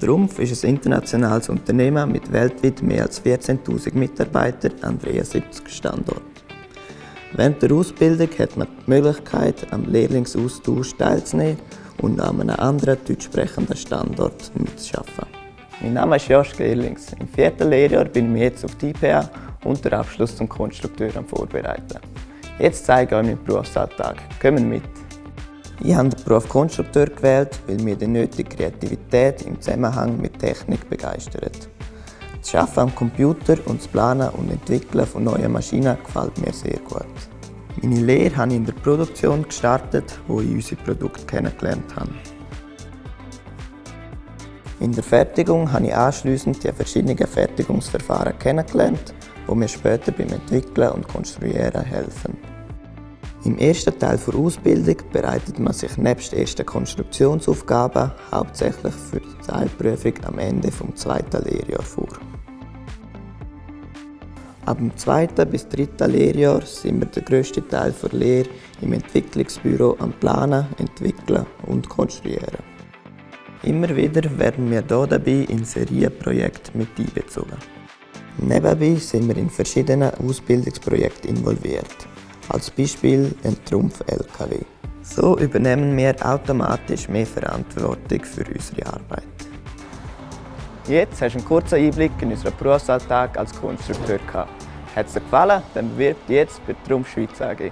Trumpf ist ein internationales Unternehmen mit weltweit mehr als 14.000 Mitarbeitern an 73 Standorten. Während der Ausbildung hat man die Möglichkeit, am Lehrlingsaustausch teilzunehmen und an einem anderen deutsch sprechenden Standort mitzuarbeiten. Mein Name ist Josh Gerlings. Im vierten Lehrjahr bin ich jetzt auf die IPA und den Abschluss zum Konstrukteur am Vorbereiten. Jetzt zeige ich euch meinen Berufsalltag. Kommen mit! Ich habe den Beruf Konstrukteur gewählt, weil mir die nötige Kreativität im Zusammenhang mit Technik begeistert. Das Arbeiten am Computer und das Planen und Entwickeln von neuen Maschinen gefällt mir sehr gut. Meine Lehre habe ich in der Produktion gestartet, wo ich unsere Produkte kennengelernt habe. In der Fertigung habe ich anschliessend die verschiedenen Fertigungsverfahren kennengelernt, die mir später beim Entwickeln und Konstruieren helfen. Im ersten Teil der Ausbildung bereitet man sich nebst ersten Konstruktionsaufgaben hauptsächlich für die Teilprüfung am Ende des zweiten Lehrjahres vor. Ab dem zweiten bis dritten Lehrjahr sind wir den grössten Teil der Lehre im Entwicklungsbüro am Planen, Entwickeln und Konstruieren. Immer wieder werden wir hier dabei in Serienprojekte mit einbezogen. Nebenbei sind wir in verschiedenen Ausbildungsprojekten involviert. Als Beispiel ein Trumpf-LKW. So übernehmen wir automatisch mehr Verantwortung für unsere Arbeit. Jetzt hast du einen kurzen Einblick in unseren Berufsalltag als Konstrukteur gehabt. Hat es dir gefallen? Dann bewirb dich jetzt bei Trumpf Schweiz AG.